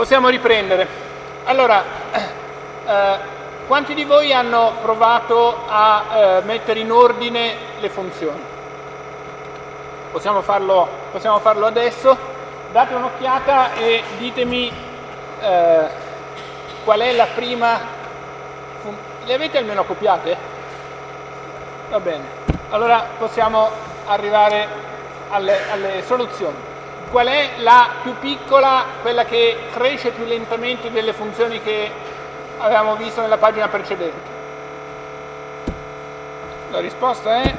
Possiamo riprendere. Allora, eh, quanti di voi hanno provato a eh, mettere in ordine le funzioni? Possiamo farlo, possiamo farlo adesso? Date un'occhiata e ditemi eh, qual è la prima... Le avete almeno copiate? Va bene. Allora possiamo arrivare alle, alle soluzioni qual è la più piccola, quella che cresce più lentamente delle funzioni che avevamo visto nella pagina precedente? La risposta è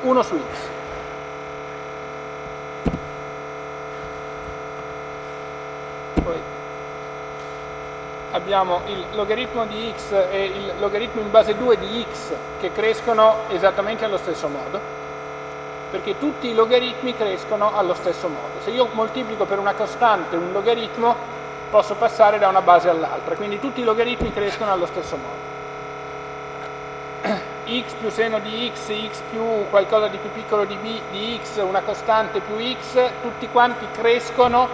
1 su x. Poi abbiamo il logaritmo di x e il logaritmo in base 2 di x che crescono esattamente allo stesso modo perché tutti i logaritmi crescono allo stesso modo. Se io moltiplico per una costante un logaritmo, posso passare da una base all'altra, quindi tutti i logaritmi crescono allo stesso modo. x più seno di x, x più qualcosa di più piccolo di, b, di x, una costante più x, tutti quanti crescono,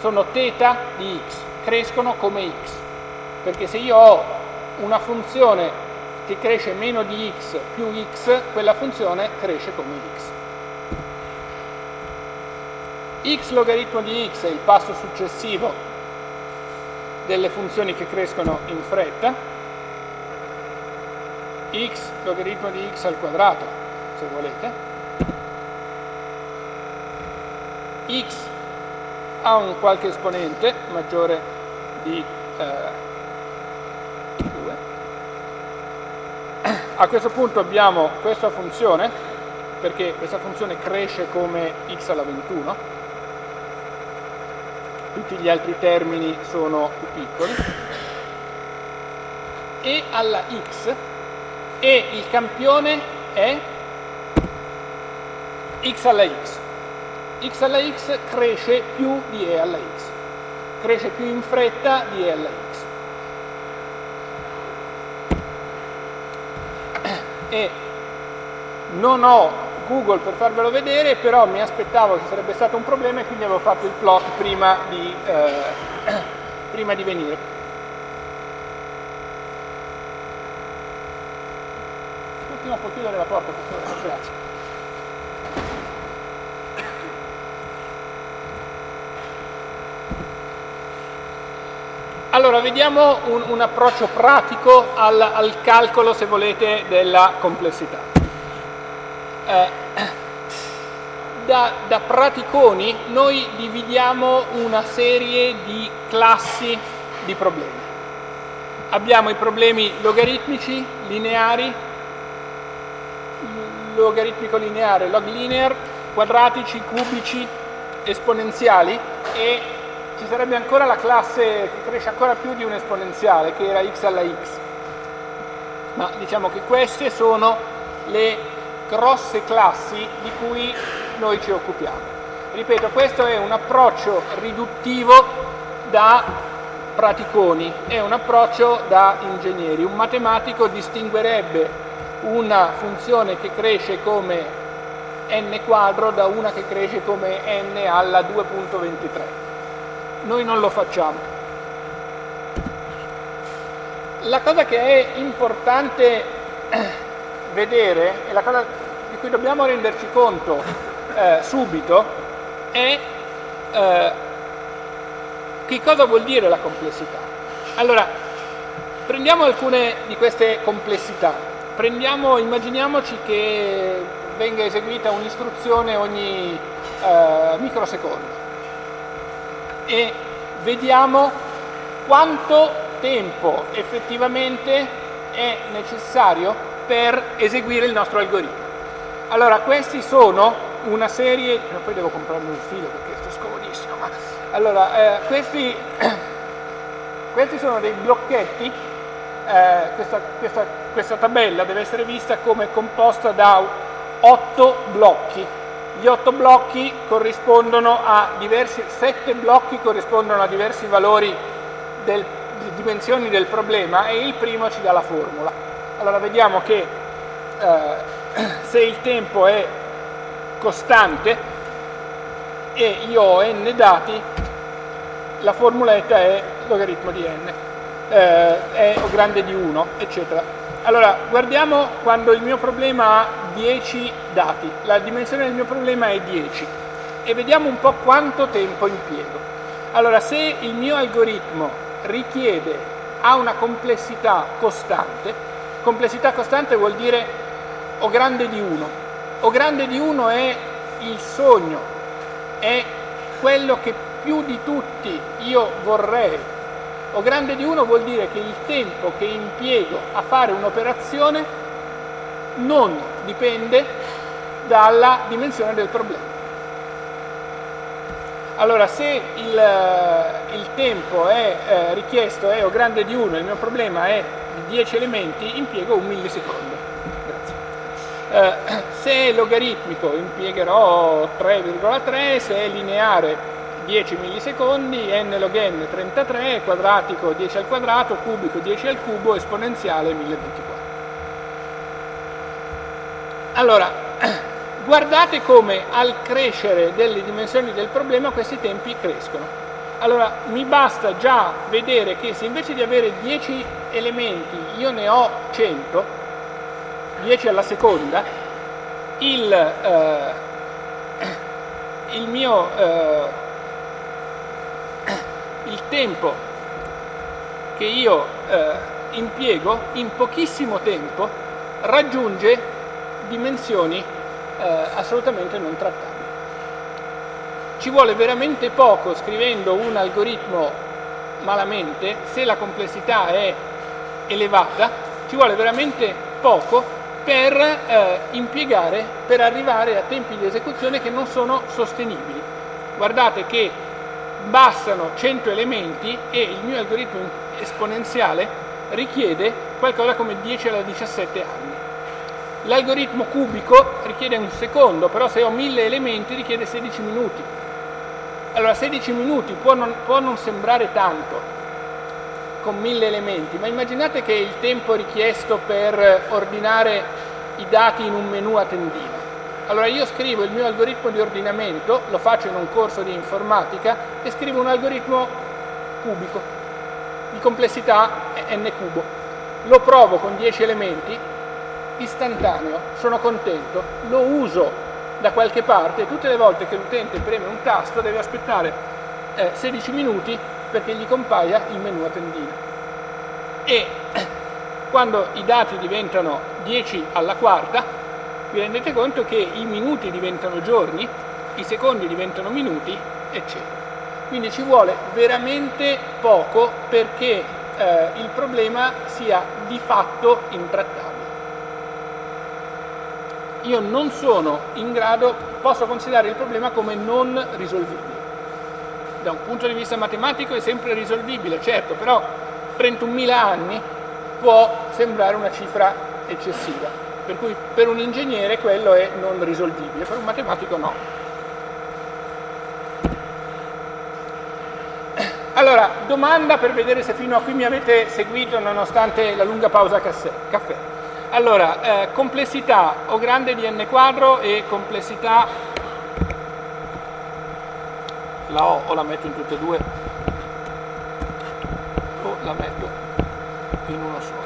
sono θ di x, crescono come x, perché se io ho una funzione che cresce meno di x più x, quella funzione cresce come x. x logaritmo di x è il passo successivo delle funzioni che crescono in fretta, x logaritmo di x al quadrato, se volete, x ha un qualche esponente maggiore di eh, A questo punto abbiamo questa funzione, perché questa funzione cresce come x alla 21, tutti gli altri termini sono più piccoli, e alla x, e il campione è x alla x. x alla x cresce più di e alla x, cresce più in fretta di e alla x. e non ho Google per farvelo vedere, però mi aspettavo che sarebbe stato un problema e quindi avevo fatto il plot prima di, eh, prima di venire. Un attimo può chiudere la porta, per grazie. Allora, vediamo un, un approccio pratico al, al, calcolo, se volete, della complessità. Eh, da, da, praticoni noi dividiamo una serie di classi di problemi. Abbiamo i problemi logaritmici, lineari, logaritmico lineare, log linear, quadratici, cubici, esponenziali e ci sarebbe ancora la classe che cresce ancora più di un esponenziale, che era x alla x. Ma diciamo che queste sono le grosse classi di cui noi ci occupiamo. Ripeto, questo è un approccio riduttivo da praticoni, è un approccio da ingegneri. Un matematico distinguerebbe una funzione che cresce come n quadro da una che cresce come n alla 2.23 noi non lo facciamo. La cosa che è importante vedere, e la cosa di cui dobbiamo renderci conto eh, subito, è eh, che cosa vuol dire la complessità. Allora, prendiamo alcune di queste complessità. Prendiamo, immaginiamoci che venga eseguita un'istruzione ogni eh, microsecondo e vediamo quanto tempo effettivamente è necessario per eseguire il nostro algoritmo. Allora, questi sono una serie, poi devo comprarmi un filo perché sto scomodissimo, ma allora, eh, questi, questi, sono dei blocchetti, eh, questa, questa, questa tabella deve essere vista come composta da otto blocchi gli otto blocchi corrispondono a diversi, sette blocchi corrispondono a diversi valori del, di dimensioni del problema e il primo ci dà la formula. Allora vediamo che eh, se il tempo è costante e io ho n dati, la formuletta è logaritmo di n, eh, è grande di 1, eccetera. Allora, guardiamo quando il mio problema ha 10 dati, la dimensione del mio problema è 10 e vediamo un po' quanto tempo impiego. Allora, se il mio algoritmo richiede, ha una complessità costante, complessità costante vuol dire o grande di 1, o grande di 1 è il sogno, è quello che più di tutti io vorrei. O grande di 1 vuol dire che il tempo che impiego a fare un'operazione non dipende dalla dimensione del problema. Allora, se il, il tempo è eh, richiesto è o grande di 1 e il mio problema è di 10 elementi, impiego un millisecondo. Eh, se è logaritmico impiegherò 3,3, se è lineare 10 millisecondi, n log n 33, quadratico 10 al quadrato, cubico 10 al cubo, esponenziale 1024. Allora, guardate come al crescere delle dimensioni del problema questi tempi crescono. Allora, mi basta già vedere che se invece di avere 10 elementi io ne ho 100, 10 alla seconda, il, eh, il mio eh, il tempo che io eh, impiego in pochissimo tempo raggiunge dimensioni eh, assolutamente non trattabili. Ci vuole veramente poco scrivendo un algoritmo malamente, se la complessità è elevata, ci vuole veramente poco per eh, impiegare, per arrivare a tempi di esecuzione che non sono sostenibili. Guardate che bastano 100 elementi e il mio algoritmo esponenziale richiede qualcosa come 10 alla 17 anni. L'algoritmo cubico richiede un secondo, però se ho 1000 elementi richiede 16 minuti. Allora 16 minuti può non, può non sembrare tanto con 1000 elementi, ma immaginate che il tempo richiesto per ordinare i dati in un menu a tendina allora io scrivo il mio algoritmo di ordinamento, lo faccio in un corso di informatica e scrivo un algoritmo cubico di complessità n cubo. Lo provo con 10 elementi, istantaneo, sono contento, lo uso da qualche parte e tutte le volte che l'utente preme un tasto deve aspettare eh, 16 minuti perché gli compaia il menu a tendina. E quando i dati diventano 10 alla quarta, vi rendete conto che i minuti diventano giorni, i secondi diventano minuti, eccetera. Quindi ci vuole veramente poco perché eh, il problema sia di fatto intrattabile. Io non sono in grado, posso considerare il problema come non risolvibile. Da un punto di vista matematico è sempre risolvibile, certo, però 31.000 anni può sembrare una cifra eccessiva per cui per un ingegnere quello è non risolvibile, per un matematico no. Allora, domanda per vedere se fino a qui mi avete seguito nonostante la lunga pausa caffè. Allora, eh, complessità o grande di n quadro e complessità, la O o la metto in tutte e due, o la metto in uno solo.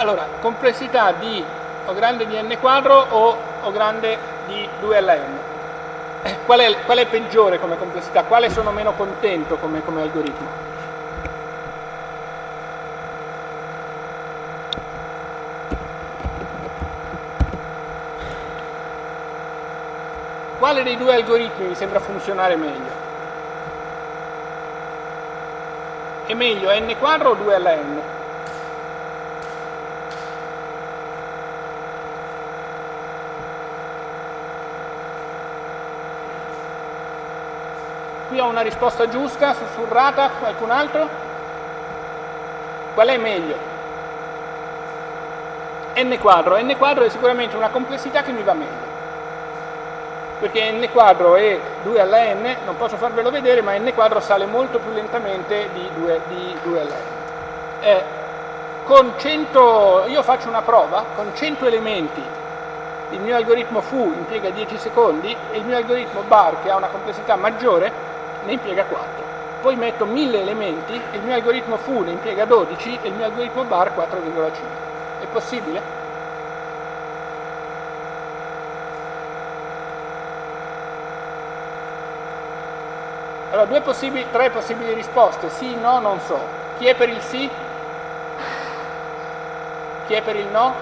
Allora, complessità di O grande di n quadro o O grande di 2 alla n. Eh, qual, è, qual, è, peggiore come complessità? Quale sono meno contento come, come algoritmo? Quale dei due algoritmi mi sembra funzionare meglio? È meglio n quadro o 2 alla n? Qui ho una risposta giusta, sussurrata, qualcun altro? Qual è meglio? n quadro. n quadro è sicuramente una complessità che mi va meglio. Perché n quadro è 2 alla n, non posso farvelo vedere, ma n quadro sale molto più lentamente di 2, di 2 alla n. Eh, con 100, io faccio una prova, con 100 elementi il mio algoritmo foo impiega 10 secondi e il mio algoritmo bar, che ha una complessità maggiore, ne impiega 4 poi metto 1000 elementi, il mio algoritmo foo ne impiega 12 e il mio algoritmo bar 4,5. È possibile? Allora, due possibili, tre possibili risposte, sì, no, non so. Chi è per il sì? Chi è per il no?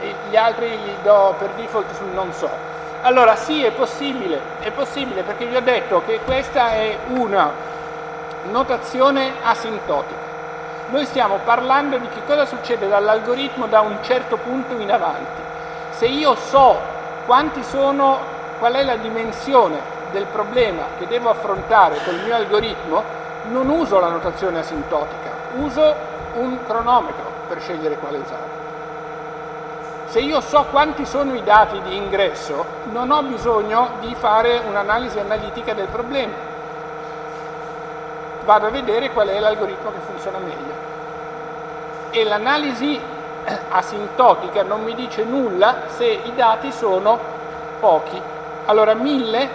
E gli altri li do per default sul non so. Allora sì, è possibile, è possibile perché vi ho detto che questa è una notazione asintotica. Noi stiamo parlando di che cosa succede dall'algoritmo da un certo punto in avanti. Se io so quanti sono, qual è la dimensione del problema che devo affrontare col mio algoritmo, non uso la notazione asintotica, uso un cronometro per scegliere quale usare. Se io so quanti sono i dati di ingresso, non ho bisogno di fare un'analisi analitica del problema. Vado a vedere qual è l'algoritmo che funziona meglio. E l'analisi asintotica non mi dice nulla se i dati sono pochi. Allora 1000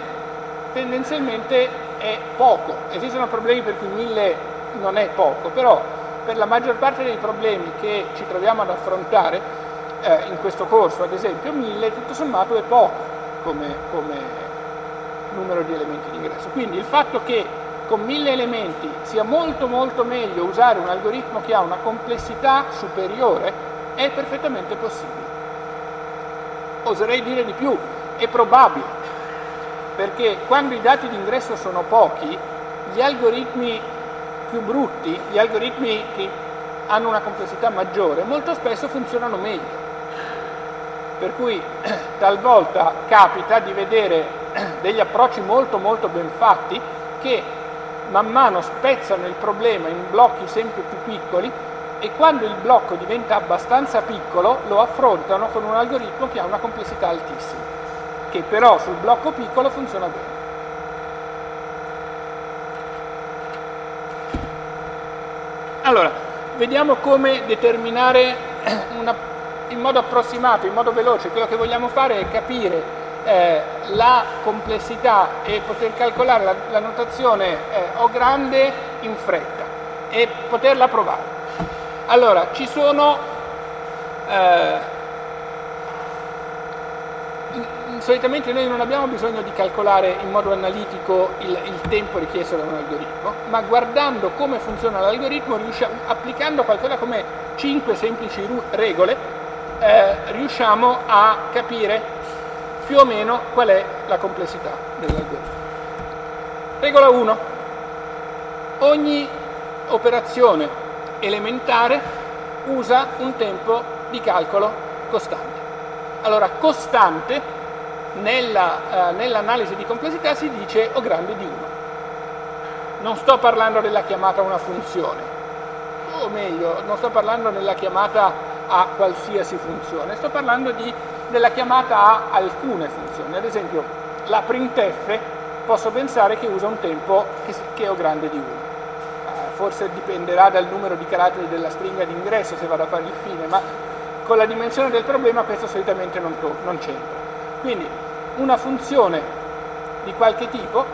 tendenzialmente è poco. Esistono problemi per cui 1000 non è poco, però per la maggior parte dei problemi che ci troviamo ad affrontare eh, in questo corso, ad esempio 1000, tutto sommato è poco come, come numero di elementi di ingresso. Quindi il fatto che con 1000 elementi sia molto molto meglio usare un algoritmo che ha una complessità superiore è perfettamente possibile. Oserei dire di più, è probabile, perché quando i dati di ingresso sono pochi, gli algoritmi più brutti, gli algoritmi che hanno una complessità maggiore, molto spesso funzionano meglio per cui talvolta capita di vedere degli approcci molto molto ben fatti che man mano spezzano il problema in blocchi sempre più piccoli e quando il blocco diventa abbastanza piccolo lo affrontano con un algoritmo che ha una complessità altissima, che però sul blocco piccolo funziona bene. Allora, vediamo come determinare una in modo approssimato, in modo veloce, quello che vogliamo fare è capire eh, la complessità e poter calcolare la, la notazione eh, O grande in fretta e poterla provare. Allora, ci sono eh, solitamente noi non abbiamo bisogno di calcolare in modo analitico il, il, tempo richiesto da un algoritmo, ma guardando come funziona l'algoritmo, applicando qualcosa come 5 semplici regole, eh, riusciamo a capire più o meno qual è la complessità dell'algoritmo. Regola 1. Ogni operazione elementare usa un tempo di calcolo costante. Allora, costante eh, nell'analisi di complessità si dice O grande di 1. Non sto parlando della chiamata a una funzione, o meglio, non sto parlando della chiamata a qualsiasi funzione, sto parlando di, della chiamata a alcune funzioni, ad esempio la printf posso pensare che usa un tempo che, che è grande di 1, eh, forse dipenderà dal numero di caratteri della stringa di ingresso se vado a fare il fine, ma con la dimensione del problema questo solitamente non, non c'entra. Quindi una funzione di qualche tipo,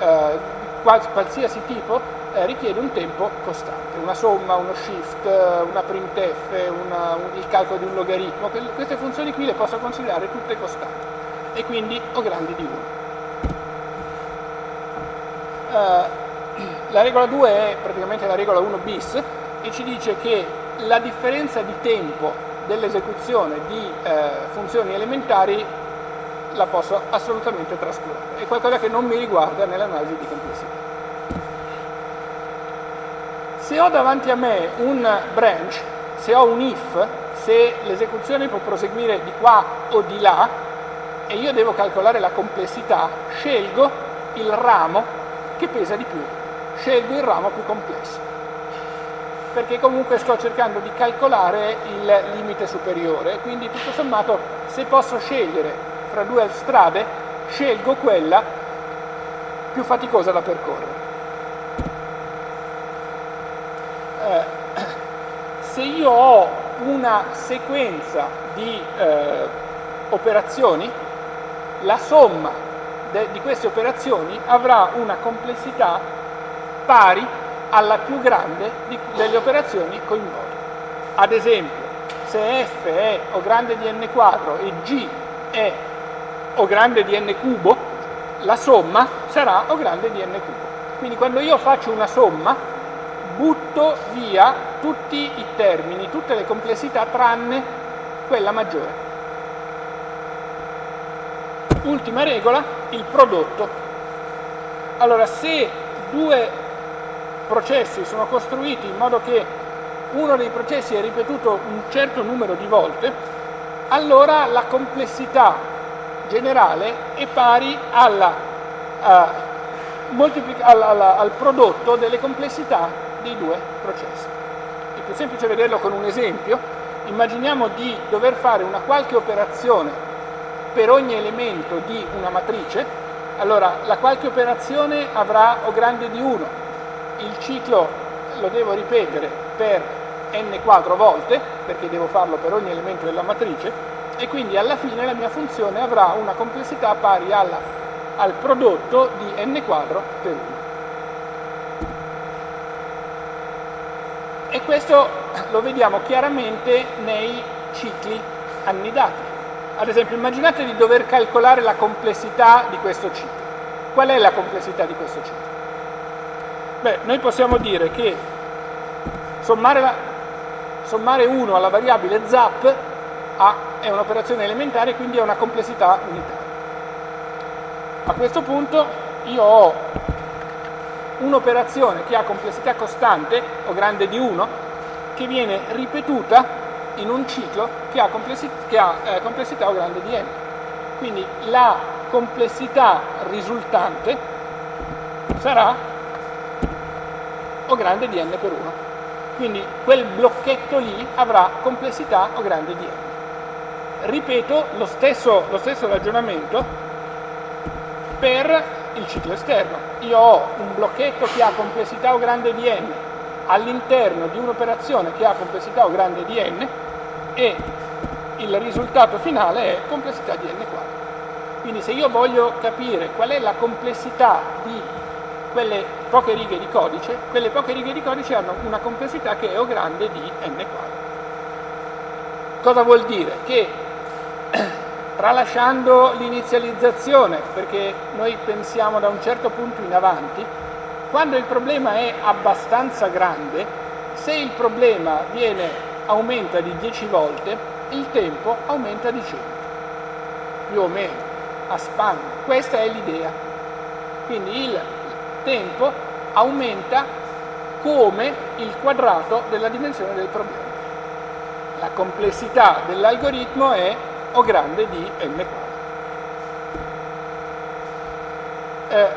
eh, qualsiasi tipo, eh, richiede un tempo costante, una somma, uno shift, eh, una printf, una, un, il calcolo di un logaritmo, queste funzioni qui le posso considerare tutte costanti e quindi ho grandi di 1. Uh, la regola 2 è praticamente la regola 1 bis e ci dice che la differenza di tempo dell'esecuzione di eh, funzioni elementari la posso assolutamente trascurare, è qualcosa che non mi riguarda nell'analisi di complessità. Se ho davanti a me un branch, se ho un if, se l'esecuzione può proseguire di qua o di là e io devo calcolare la complessità, scelgo il ramo che pesa di più, scelgo il ramo più complesso. perché comunque sto cercando di calcolare il limite superiore, quindi tutto sommato se posso scegliere fra due strade, scelgo quella più faticosa da percorrere. Eh, se io ho una sequenza di eh, operazioni, la somma di queste operazioni avrà una complessità pari alla più grande di, delle operazioni coinvolte. Ad esempio, se f è O grande di n quadro e g è O grande di n cubo, la somma sarà O grande di n cubo. Quindi quando io faccio una somma, butto via tutti i termini, tutte le complessità tranne quella maggiore. Ultima regola, il prodotto. Allora, se due processi sono costruiti in modo che uno dei processi è ripetuto un certo numero di volte, allora la complessità generale è pari alla, uh, al, al, al prodotto delle complessità dei due processi. È più semplice vederlo con un esempio. Immaginiamo di dover fare una qualche operazione per ogni elemento di una matrice, allora la qualche operazione avrà O grande di 1, il ciclo lo devo ripetere per n quadro volte, perché devo farlo per ogni elemento della matrice, e quindi alla fine la mia funzione avrà una complessità pari alla, al prodotto di n quadro per 1. E questo lo vediamo chiaramente nei cicli annidati. Ad esempio, immaginate di dover calcolare la complessità di questo ciclo. Qual è la complessità di questo ciclo? Beh, noi possiamo dire che sommare, la, sommare 1 alla variabile zap a, è un'operazione elementare, quindi ha una complessità unitaria. A questo punto io ho un'operazione che ha complessità costante, o grande di 1, che viene ripetuta in un ciclo che ha, complessità, che ha eh, complessità o grande di n. Quindi la complessità risultante sarà o grande di n per 1. Quindi quel blocchetto lì avrà complessità o grande di n. Ripeto lo stesso, lo stesso ragionamento per il ciclo esterno. Io ho un blocchetto che ha complessità o grande di n all'interno di un'operazione che ha complessità o grande di n e il risultato finale è complessità di n quadro. Quindi se io voglio capire qual è la complessità di quelle poche righe di codice, quelle poche righe di codice hanno una complessità che è O grande di n quadro. Cosa vuol dire? Che tralasciando l'inizializzazione, perché noi pensiamo da un certo punto in avanti, quando il problema è abbastanza grande, se il problema viene, aumenta di 10 volte, il tempo aumenta di 100, più o meno, a spanne. Questa è l'idea. Quindi il tempo aumenta come il quadrato della dimensione del problema. La complessità dell'algoritmo è O grande di n. Eh,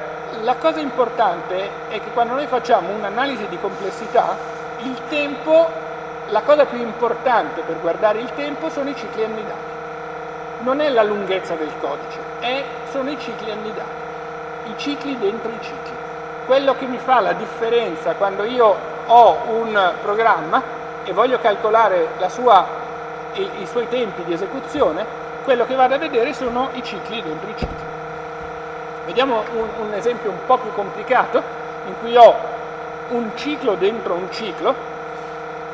la cosa importante è che quando noi facciamo un'analisi di complessità, il tempo, la cosa più importante per guardare il tempo sono i cicli annidati. Non è la lunghezza del codice, è, sono i cicli annidati, i cicli dentro i cicli quello che mi fa la differenza quando io ho un programma e voglio calcolare sua, i, i, suoi tempi di esecuzione, quello che vado a vedere sono i cicli dentro i cicli. Vediamo un, un esempio un po' più complicato, in cui ho un ciclo dentro un ciclo,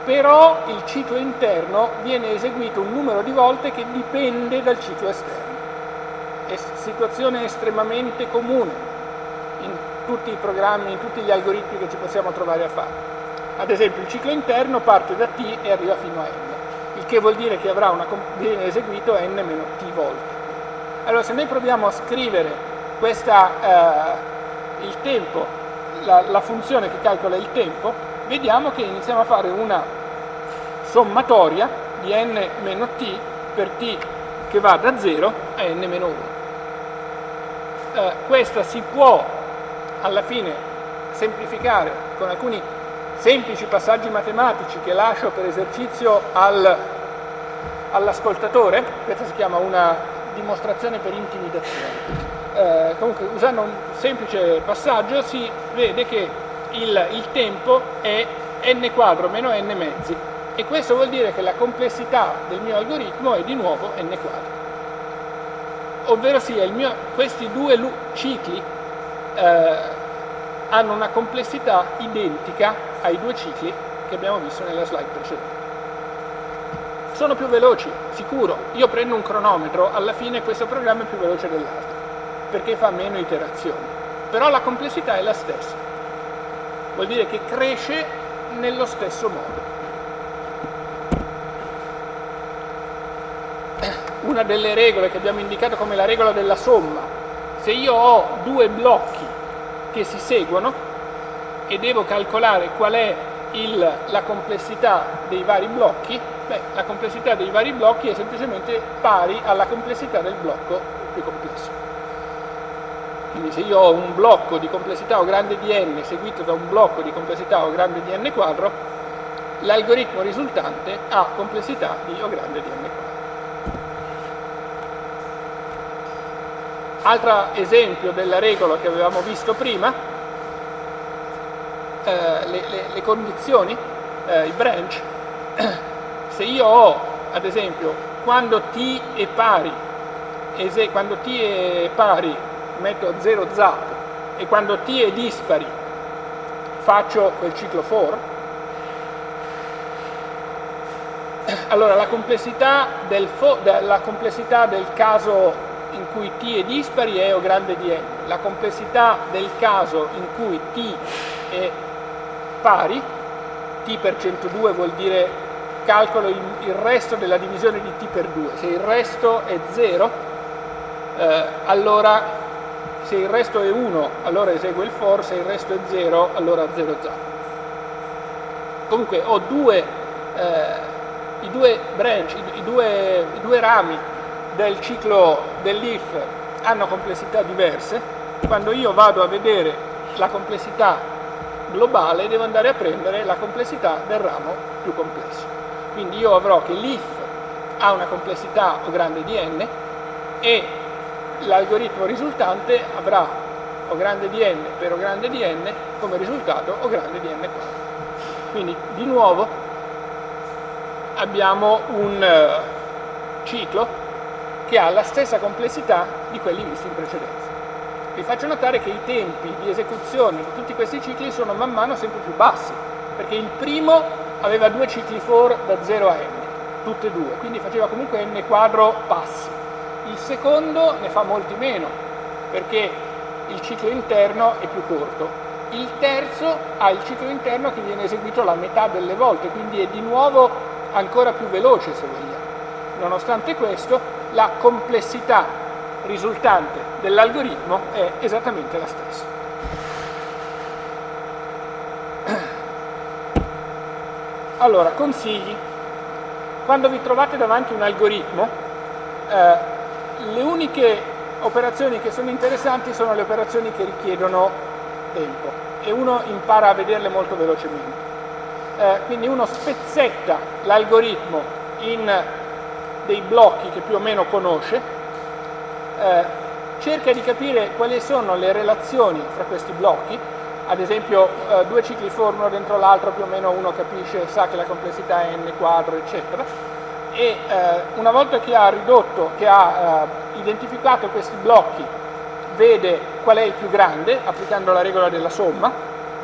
però il ciclo interno viene eseguito un numero di volte che dipende dal ciclo esterno. È situazione estremamente comune tutti i programmi, in tutti gli algoritmi che ci possiamo trovare a fare. Ad esempio il ciclo interno parte da t e arriva fino a il che vuol dire che avrà una, viene eseguito n meno t volte. Allora se noi proviamo a scrivere questa, eh, il tempo, la, la funzione che calcola il tempo, vediamo che iniziamo a fare una sommatoria di n meno t per t che va da 0 a n meno 1. Eh, questa si può alla fine semplificare con alcuni semplici passaggi matematici che lascio per esercizio al, all'ascoltatore, questa si chiama una dimostrazione per intimidazione. Eh, comunque usando un semplice passaggio si vede che il, il tempo è n quadro meno n mezzi e questo vuol dire che la complessità del mio algoritmo è di nuovo n quadro. Ovvero sia, mio, questi due cicli eh, hanno una complessità identica ai due cicli che abbiamo visto nella slide precedente. Sono più veloci, sicuro. Io prendo un cronometro, alla fine questo programma è più veloce dell'altro, perché fa meno iterazioni. Però la complessità è la stessa. Vuol dire che cresce nello stesso modo. una delle regole che abbiamo indicato come la regola della somma. Se io ho due blocchi che si seguono e devo calcolare qual è il, la complessità dei vari blocchi, beh, la complessità dei vari blocchi è semplicemente pari alla complessità del blocco più complesso. Quindi se io ho un blocco di complessità O grande di n seguito da un blocco di complessità O grande di n quadro, l'algoritmo risultante ha complessità di O grande di n quadro. Altro esempio della regola che avevamo visto prima, eh, le, le, le, condizioni, eh, i branch, se io ho ad esempio quando t è pari, quando t è pari metto 0 zap e quando t è dispari faccio quel ciclo for, allora la complessità del, la complessità del caso in cui t è dispari è O grande di n. La complessità del caso in cui t è pari, t per 102 vuol dire calcolo il, il resto della divisione di t per 2. Se il resto è 0, eh, allora se il resto è 1 allora esegue il for, se il resto è 0 allora 0 0. Comunque ho due, eh, i due branch, i, i, due, i due rami del ciclo dell'if hanno complessità diverse, quando io vado a vedere la complessità globale devo andare a prendere la complessità del ramo più complesso. Quindi io avrò che l'if ha una complessità O grande di n e l'algoritmo risultante avrà O grande di n per O grande di n come risultato O grande di n quadro. Quindi di nuovo abbiamo un eh, ciclo che ha la stessa complessità di quelli visti in precedenza. Vi faccio notare che i tempi di esecuzione di tutti questi cicli sono man mano sempre più bassi, perché il primo aveva due cicli for da 0 a n, tutte e due, quindi faceva comunque n quadro passi. Il secondo ne fa molti meno, perché il ciclo interno è più corto. Il terzo ha il ciclo interno che viene eseguito la metà delle volte, quindi è di nuovo ancora più veloce se vogliamo. Nonostante questo, la complessità risultante dell'algoritmo è esattamente la stessa. Allora, consigli. Quando vi trovate davanti un algoritmo, eh, le uniche operazioni che sono interessanti sono le operazioni che richiedono tempo e uno impara a vederle molto velocemente. Eh, quindi uno spezzetta l'algoritmo in dei blocchi che più o meno conosce, eh, cerca di capire quali sono le relazioni fra questi blocchi, ad esempio eh, due cicli for uno dentro l'altro più o meno uno capisce, sa che la complessità è n quadro eccetera. E eh, una volta che ha ridotto, che ha eh, identificato questi blocchi vede qual è il più grande applicando la regola della somma.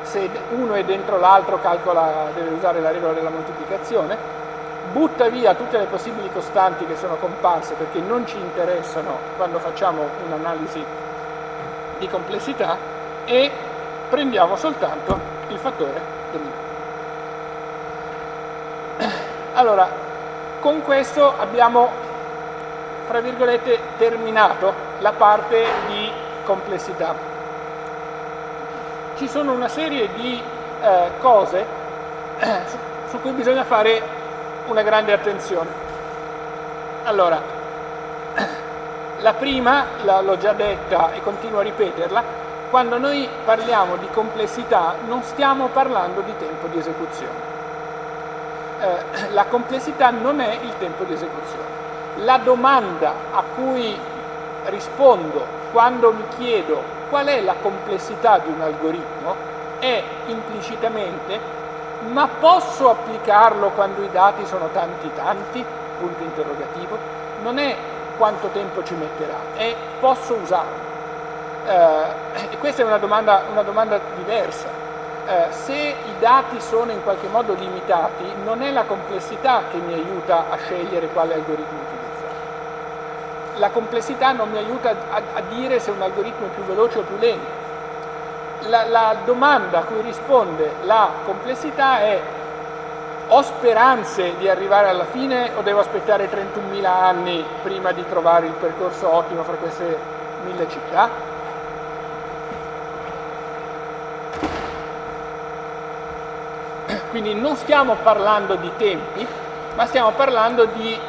Se uno è dentro l'altro calcola, deve usare la regola della moltiplicazione. Butta via tutte le possibili costanti che sono comparse perché non ci interessano quando facciamo un'analisi di complessità e prendiamo soltanto il fattore dominante. Allora, con questo abbiamo, fra virgolette, terminato la parte di complessità. Ci sono una serie di eh, cose eh, su, su cui bisogna fare una grande attenzione. Allora, la prima, l'ho già detta e continuo a ripeterla, quando noi parliamo di complessità non stiamo parlando di tempo di esecuzione. Eh, la complessità non è il tempo di esecuzione. La domanda a cui rispondo quando mi chiedo qual è la complessità di un algoritmo è implicitamente ma posso applicarlo quando i dati sono tanti tanti? Punto interrogativo. Non è quanto tempo ci metterà, è posso usarlo. Eh, questa è una domanda, una domanda diversa. Eh, se i dati sono in qualche modo limitati, non è la complessità che mi aiuta a scegliere quale algoritmo utilizzare. La complessità non mi aiuta a, a dire se un algoritmo è più veloce o più lento. La, la domanda a cui risponde la complessità è ho speranze di arrivare alla fine o devo aspettare 31.000 anni prima di trovare il percorso ottimo fra queste mille città? Quindi non stiamo parlando di tempi, ma stiamo parlando di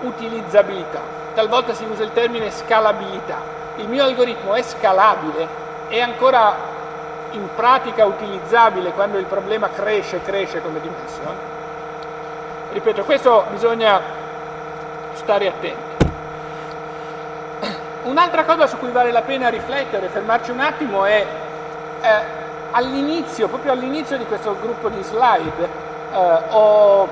utilizzabilità. Talvolta si usa il termine scalabilità. Il mio algoritmo è scalabile, è ancora in pratica utilizzabile quando il problema cresce, cresce come dimensione. Ripeto, questo bisogna stare attenti. Un'altra cosa su cui vale la pena riflettere, fermarci un attimo, è eh, all'inizio, proprio all'inizio di questo gruppo di slide, eh, ho,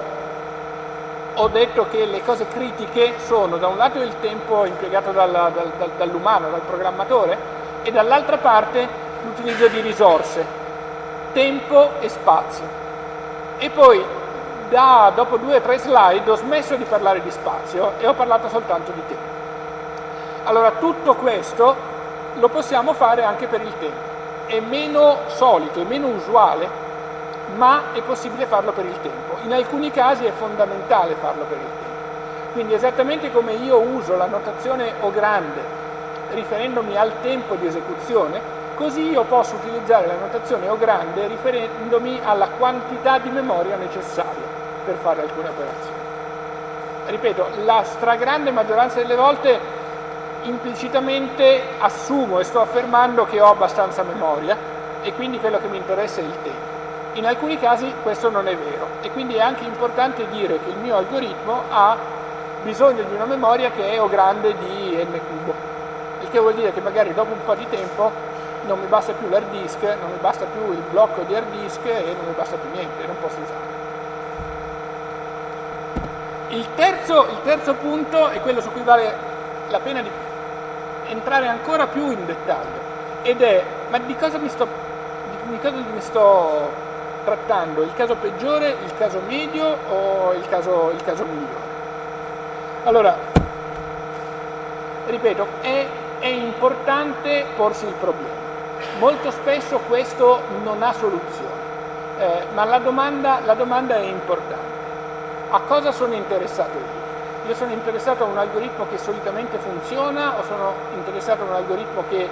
ho, detto che le cose critiche sono da un lato il tempo impiegato dal, dal, dall'umano, dal programmatore, e dall'altra parte l'utilizzo di risorse, tempo e spazio. E poi, da, dopo due o tre slide, ho smesso di parlare di spazio e ho parlato soltanto di tempo. Allora, tutto questo lo possiamo fare anche per il tempo è meno solito, è meno usuale, ma è possibile farlo per il tempo. In alcuni casi è fondamentale farlo per il tempo. Quindi esattamente come io uso la notazione O grande riferendomi al tempo di esecuzione, così io posso utilizzare la notazione O grande riferendomi alla quantità di memoria necessaria per fare alcune operazioni. Ripeto, la stragrande maggioranza delle volte implicitamente assumo e sto affermando che ho abbastanza memoria e quindi quello che mi interessa è il tempo. In alcuni casi questo non è vero e quindi è anche importante dire che il mio algoritmo ha bisogno di una memoria che è o grande di n cubo, il che vuol dire che magari dopo un po' di tempo non mi basta più l'hard disk, non mi basta più il blocco di hard disk e non mi basta più niente, non posso usarlo. Il terzo, il terzo punto è quello su cui vale la pena di entrare ancora più in dettaglio ed è ma di cosa mi sto, di, cosa mi sto trattando? Il caso peggiore, il caso medio o il caso, il caso migliore? Allora, ripeto, è, è importante porsi il problema. Molto spesso questo non ha soluzione, eh, ma la domanda, la domanda è importante. A cosa sono interessato io? Io sono interessato a un algoritmo che solitamente funziona o sono interessato a un algoritmo che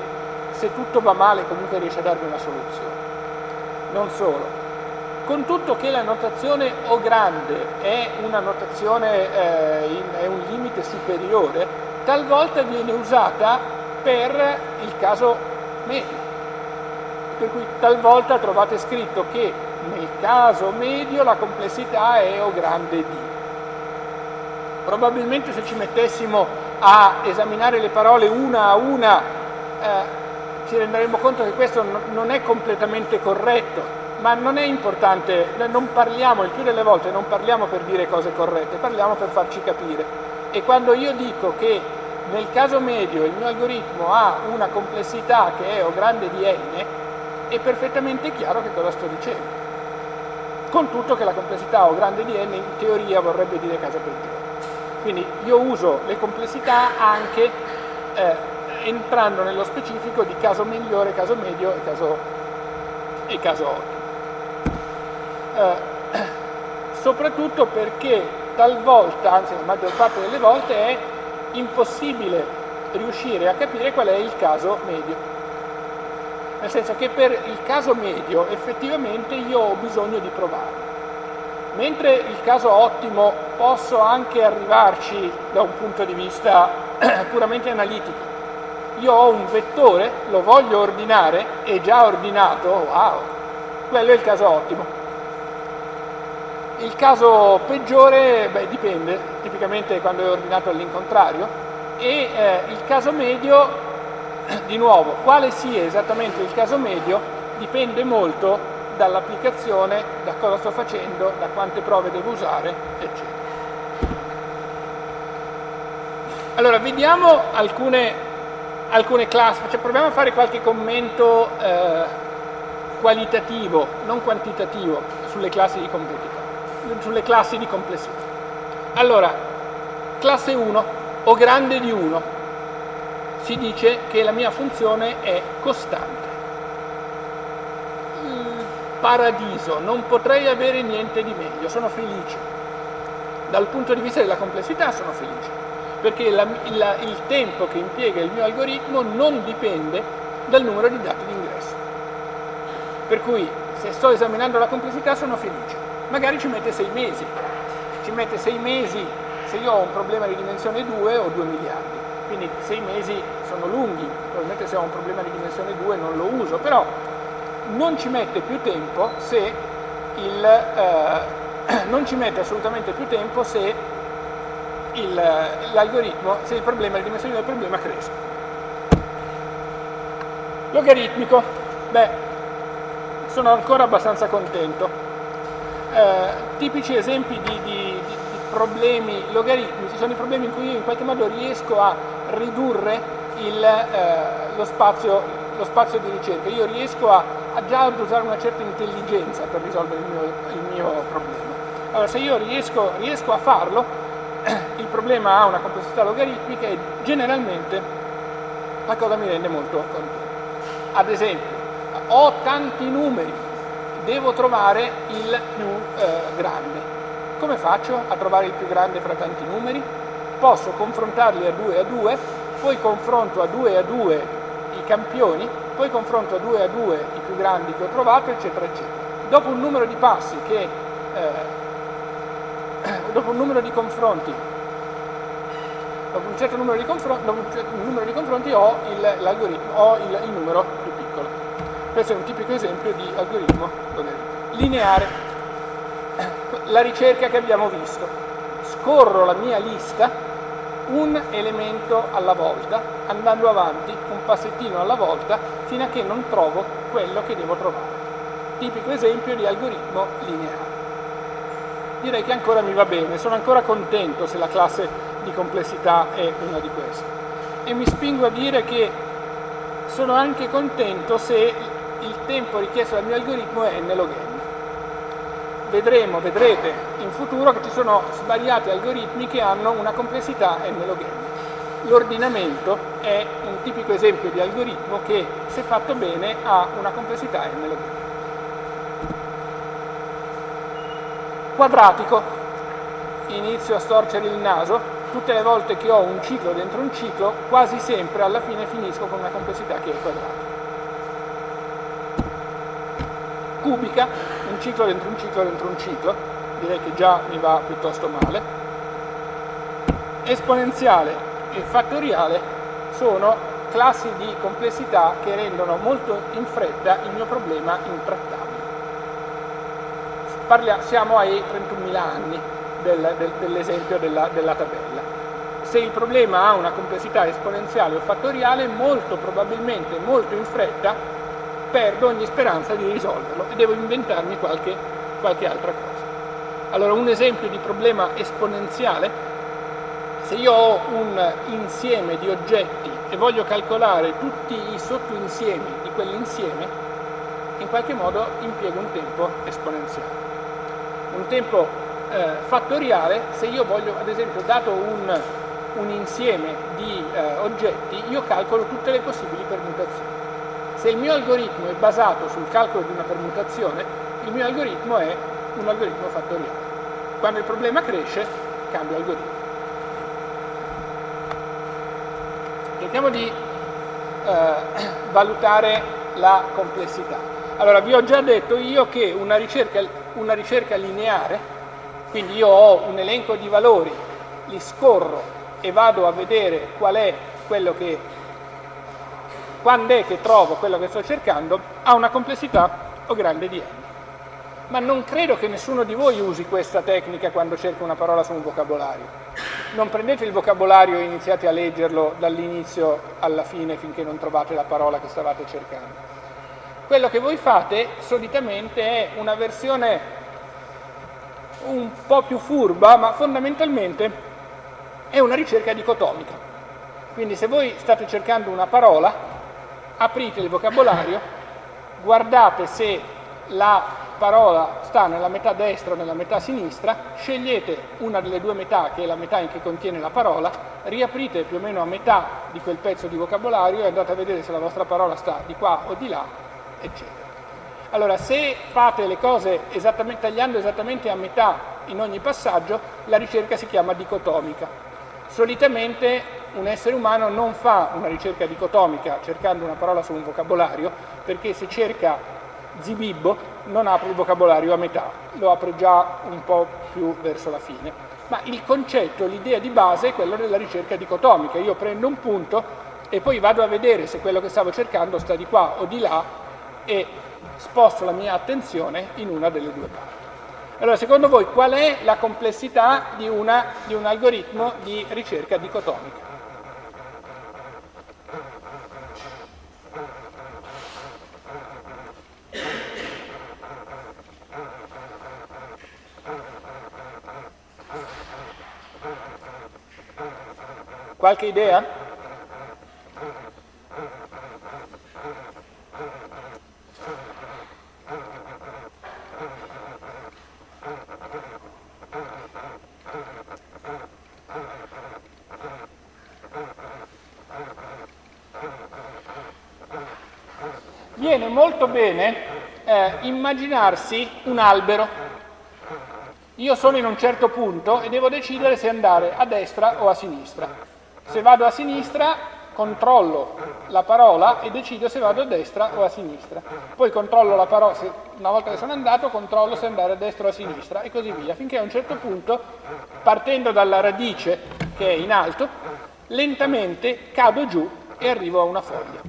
se tutto va male comunque riesce a darmi una soluzione. Non solo. Con tutto che la notazione O grande è una notazione, eh, in, è un limite superiore, talvolta viene usata per il caso medio. Per cui talvolta trovate scritto che nel caso medio la complessità è O grande di. Probabilmente se ci mettessimo a esaminare le parole una a una eh, ci renderemo conto che questo non è completamente corretto, ma non è importante, non parliamo, il più delle volte non parliamo per dire cose corrette, parliamo per farci capire. E quando io dico che nel caso medio il mio algoritmo ha una complessità che è O grande di n, è perfettamente chiaro che cosa sto dicendo. Con tutto che la complessità O grande di n in teoria vorrebbe dire caso peggiore. Quindi io uso le complessità anche eh, entrando nello specifico di caso migliore, caso medio e caso, e caso ottimo. Eh, soprattutto perché talvolta, anzi la maggior parte delle volte, è impossibile riuscire a capire qual è il caso medio. Nel senso che per il caso medio effettivamente io ho bisogno di provare. Mentre il caso ottimo posso anche arrivarci da un punto di vista puramente analitico, io ho un vettore, lo voglio ordinare, è già ordinato, wow, quello è il caso ottimo. Il caso peggiore, beh, dipende, tipicamente quando è ordinato all'incontrario, e eh, il caso medio, di nuovo, quale sia esattamente il caso medio, dipende molto dall'applicazione, da cosa sto facendo, da quante prove devo usare, eccetera. Allora, vediamo alcune, alcune classi, cioè proviamo a fare qualche commento eh, qualitativo, non quantitativo, sulle classi di complessità. Sulle classi di complessità. Allora, classe 1 o grande di 1, si dice che la mia funzione è costante. Paradiso, non potrei avere niente di meglio, sono felice. Dal punto di vista della complessità sono felice perché la, la, il tempo che impiega il mio algoritmo non dipende dal numero di dati d'ingresso. Per cui se sto esaminando la complessità sono felice. Magari ci mette sei mesi, ci mette sei mesi se io ho un problema di dimensione 2 o 2 miliardi. Quindi sei mesi sono lunghi, probabilmente se ho un problema di dimensione 2 non lo uso, però non ci mette più tempo se il, eh, non ci mette assolutamente più tempo se l'algoritmo, se il problema, la dimensione del problema cresce. Logaritmico, beh, sono ancora abbastanza contento. Eh, tipici esempi di, di, di, problemi logaritmici sono i problemi in cui io in qualche modo riesco a ridurre il, eh, lo, spazio, lo, spazio, di ricerca, io riesco a, a, già ad usare una certa intelligenza per risolvere il mio, il mio problema. Allora se io riesco, riesco a farlo, il problema ha una complessità logaritmica e generalmente la cosa mi rende molto contento. Ad esempio, ho tanti numeri, devo trovare il più eh, grande. Come faccio a trovare il più grande fra tanti numeri? Posso confrontarli a 2 a 2, poi confronto a 2 a 2 i campioni, poi confronto a 2 a 2 i più grandi che ho trovato, eccetera, eccetera. Dopo un numero di passi che eh, dopo un numero di confronti dopo un certo numero di, confronti, certo numero di confronti ho l'algoritmo, ho il, il, numero più piccolo. Questo è un tipico esempio di algoritmo lineare. La ricerca che abbiamo visto. Scorro la mia lista un elemento alla volta, andando avanti un passettino alla volta, fino a che non trovo quello che devo trovare. Tipico esempio di algoritmo lineare direi che ancora mi va bene, sono ancora contento se la classe di complessità è una di queste. E mi spingo a dire che sono anche contento se il tempo richiesto dal mio algoritmo è n log n. Vedremo, vedrete in futuro che ci sono svariati algoritmi che hanno una complessità n log n. L'ordinamento è un tipico esempio di algoritmo che, se fatto bene, ha una complessità n log n. quadratico, inizio a storcere il naso, tutte le volte che ho un ciclo dentro un ciclo, quasi sempre alla fine finisco con una complessità che è quadratica. Cubica, ciclo dentro un ciclo dentro un ciclo, direi che già mi va piuttosto male. Esponenziale e fattoriale sono classi di complessità che rendono molto in fretta il mio problema intrattabile. Parliamo, siamo ai 31.000 anni del, del, dell'esempio della, della tabella. Se il problema ha una complessità esponenziale o fattoriale, molto probabilmente, molto in fretta, perdo ogni speranza di risolverlo e devo inventarmi qualche, qualche altra cosa. Allora, un esempio di problema esponenziale, se io ho un insieme di oggetti e voglio calcolare tutti i sottoinsiemi di quell'insieme, in qualche modo impiego un tempo esponenziale un tempo eh, fattoriale se io voglio, ad esempio, dato un, un insieme di eh, oggetti, io calcolo tutte le possibili permutazioni. Se il mio algoritmo è basato sul calcolo di una permutazione, il mio algoritmo è un algoritmo fattoriale. Quando il problema cresce, cambio algoritmo. Cerchiamo di eh, valutare la complessità. Allora, vi ho già detto io che una ricerca, una ricerca lineare, quindi io ho un elenco di valori, li scorro e vado a vedere qual è quello che quando è che trovo quello che sto cercando, ha una complessità o grande di n. Ma non credo che nessuno di voi usi questa tecnica quando cerca una parola su un vocabolario. Non prendete il vocabolario e iniziate a leggerlo dall'inizio alla fine finché non trovate la parola che stavate cercando. Quello che voi fate solitamente è una versione un po' più furba, ma fondamentalmente è una ricerca dicotomica. Quindi se voi state cercando una parola, aprite il vocabolario, guardate se la parola sta nella metà destra o nella metà sinistra, scegliete una delle due metà che è la metà in cui contiene la parola, riaprite più o meno a metà di quel pezzo di vocabolario e andate a vedere se la vostra parola sta di qua o di là, eccetera. Allora, se fate le cose esattamente, tagliando esattamente a metà in ogni passaggio, la ricerca si chiama dicotomica. Solitamente un essere umano non fa una ricerca dicotomica cercando una parola su un vocabolario, perché se cerca zibibbo non apre il vocabolario a metà, lo apre già un po' più verso la fine. Ma il concetto, l'idea di base è quello della ricerca dicotomica. Io prendo un punto e poi vado a vedere se quello che stavo cercando sta di qua o di là e sposto la mia attenzione in una delle due parti. Allora, secondo voi qual è la complessità di, una, di un algoritmo di ricerca dicotomica? Qualche idea? viene molto bene eh, immaginarsi un albero. Io sono in un certo punto e devo decidere se andare a destra o a sinistra. Se vado a sinistra controllo la parola e decido se vado a destra o a sinistra. Poi controllo la parola, se, una volta che sono andato, controllo se andare a destra o a sinistra e così via, finché a un certo punto, partendo dalla radice che è in alto, lentamente cado giù e arrivo a una foglia.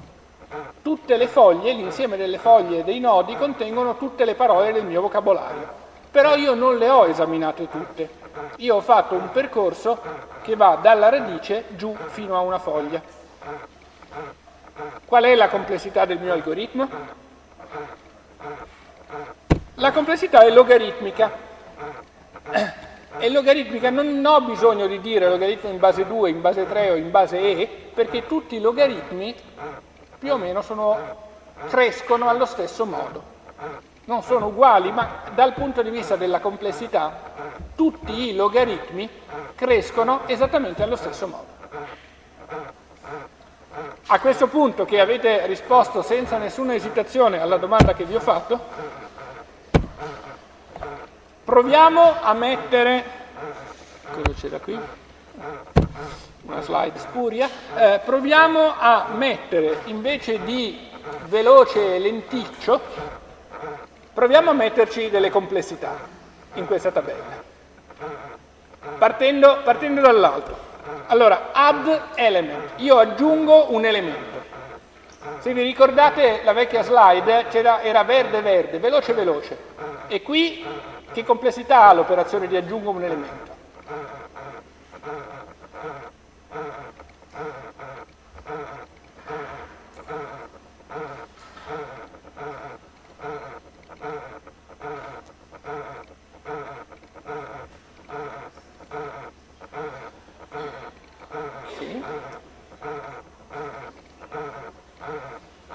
Tutte le foglie, l'insieme delle foglie e dei nodi contengono tutte le parole del mio vocabolario, però io non le ho esaminate tutte. Io ho fatto un percorso che va dalla radice giù fino a una foglia. Qual è la complessità del mio algoritmo? La complessità è logaritmica. E logaritmica non ho bisogno di dire logaritmo in base 2, in base 3 o in base e, perché tutti i logaritmi più o meno sono, crescono allo stesso modo. Non sono uguali, ma dal punto di vista della complessità tutti i logaritmi crescono esattamente allo stesso modo. A questo punto che avete risposto senza nessuna esitazione alla domanda che vi ho fatto, proviamo a mettere, cosa c'è da qui? una slide spuria, eh, proviamo a mettere invece di veloce e lenticcio, proviamo a metterci delle complessità in questa tabella, partendo, partendo dall'alto. Allora, add element, io aggiungo un elemento. Se vi ricordate la vecchia slide, era verde verde, veloce veloce. E qui che complessità ha l'operazione di aggiungo un elemento?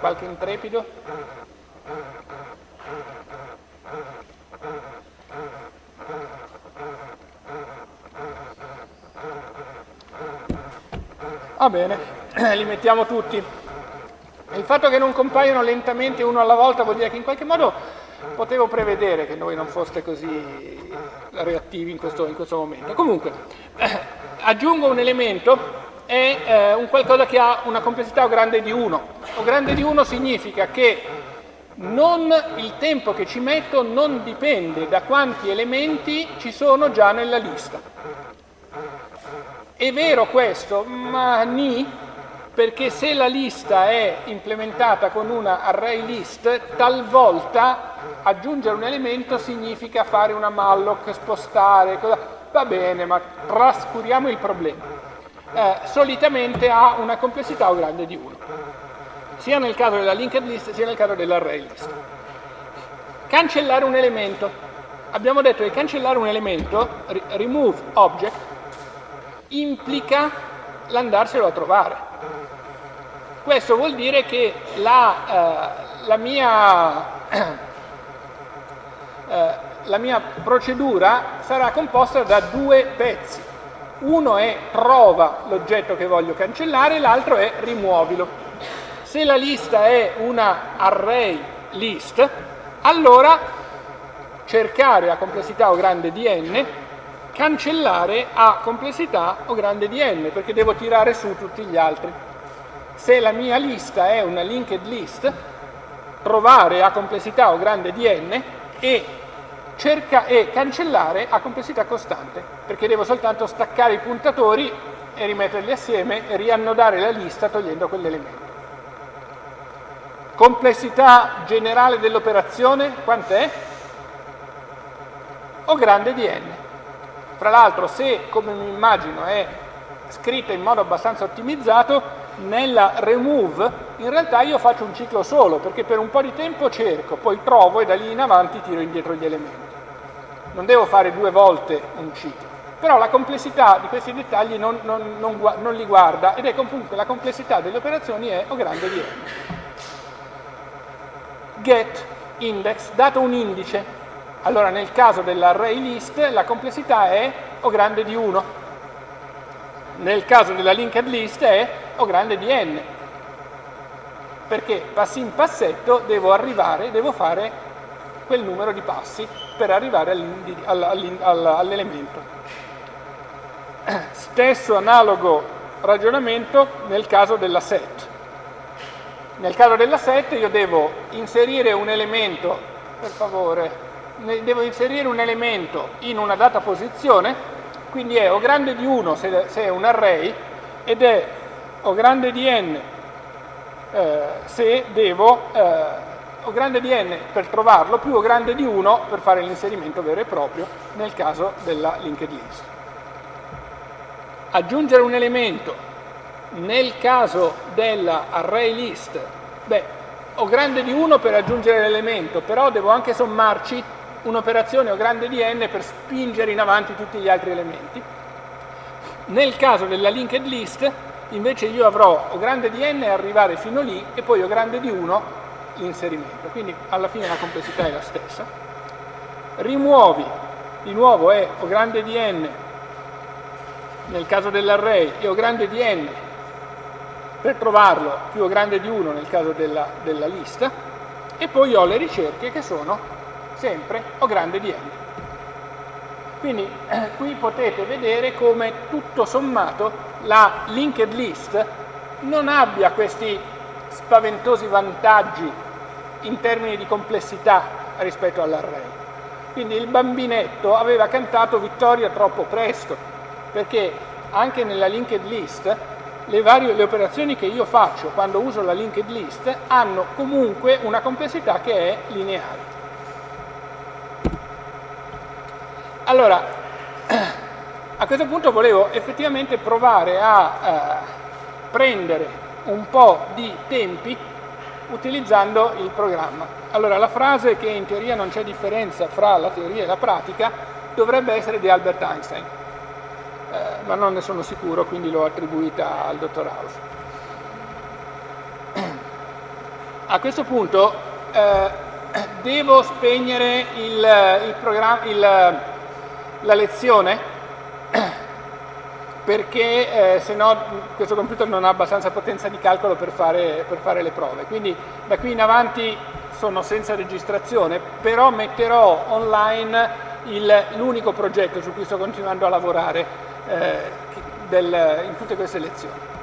Qualche intrepido? Va bene, li mettiamo tutti. Il fatto che non compaiono lentamente uno alla volta vuol dire che in qualche modo potevo prevedere che voi non foste così reattivi in questo, in questo momento. Comunque, aggiungo un elemento è eh, un qualcosa che ha una complessità grande di 1. Grande di 1 significa che non, il tempo che ci metto non dipende da quanti elementi ci sono già nella lista. È vero questo, ma ni, perché se la lista è implementata con una array list, talvolta aggiungere un elemento significa fare una malloc, spostare, cosa... va bene, ma trascuriamo il problema. Eh, solitamente ha una complessità o grande di 1, sia nel caso della linked list sia nel caso dell'array list. Cancellare un elemento. Abbiamo detto che cancellare un elemento, remove object, implica l'andarselo a trovare. Questo vuol dire che la, eh, la, mia, eh, la mia procedura sarà composta da due pezzi. Uno è trova l'oggetto che voglio cancellare, l'altro è rimuovilo. Se la lista è una array list, allora cercare a complessità o grande di n, cancellare a complessità o grande di n, perché devo tirare su tutti gli altri se la mia lista è una linked list, trovare a complessità o grande di n e, cerca, e cancellare a complessità costante, perché devo soltanto staccare i puntatori e rimetterli assieme e riannodare la lista togliendo quell'elemento. Complessità generale dell'operazione quant'è? O grande di n. Fra l'altro se, come mi immagino, è scritta in modo abbastanza ottimizzato, nella remove in realtà io faccio un ciclo solo perché per un po' di tempo cerco, poi trovo e da lì in avanti tiro indietro gli elementi. Non devo fare due volte un ciclo. Però la complessità di questi dettagli non, non, non, non li guarda ed è comunque la complessità delle operazioni è O grande di n. Get index, dato un indice, allora nel caso dell'array list la complessità è O grande di 1 nel caso della linked list è O grande di n, perché passi in passetto devo arrivare, devo fare quel numero di passi per arrivare all'elemento. Stesso analogo ragionamento nel caso della set. Nel caso della set io devo inserire un elemento, per favore, devo inserire un elemento in una data posizione quindi è O grande di 1 se, se è un array ed è O grande di n eh, se devo eh, O grande di n per trovarlo più O grande di 1 per fare l'inserimento vero e proprio nel caso della linked list. Aggiungere un elemento nel caso della array list, beh, ho grande di 1 per aggiungere l'elemento, però devo anche sommarci un'operazione o grande di n per spingere in avanti tutti gli altri elementi. Nel caso della linked list invece io avrò o grande di n arrivare fino lì e poi o grande di 1 l'inserimento, quindi alla fine la complessità è la stessa. Rimuovi, di nuovo è o grande di n nel caso dell'array e o grande di n per trovarlo più o grande di 1 nel caso della, della lista e poi ho le ricerche che sono sempre O grande di n. Quindi eh, qui potete vedere come tutto sommato la linked list non abbia questi spaventosi vantaggi in termini di complessità rispetto all'array. Quindi il bambinetto aveva cantato vittoria troppo presto, perché anche nella linked list le, varie, le operazioni che io faccio quando uso la linked list hanno comunque una complessità che è lineare. Allora, a questo punto volevo effettivamente provare a eh, prendere un po' di tempi utilizzando il programma. Allora, la frase che in teoria non c'è differenza fra la teoria e la pratica dovrebbe essere di Albert Einstein, eh, ma non ne sono sicuro, quindi l'ho attribuita al dottor House. A questo punto eh, devo spegnere il, il, il la lezione perché eh, se no questo computer non ha abbastanza potenza di calcolo per fare, per fare le prove. Quindi da qui in avanti sono senza registrazione, però metterò online l'unico progetto su cui sto continuando a lavorare eh, del, in tutte queste lezioni.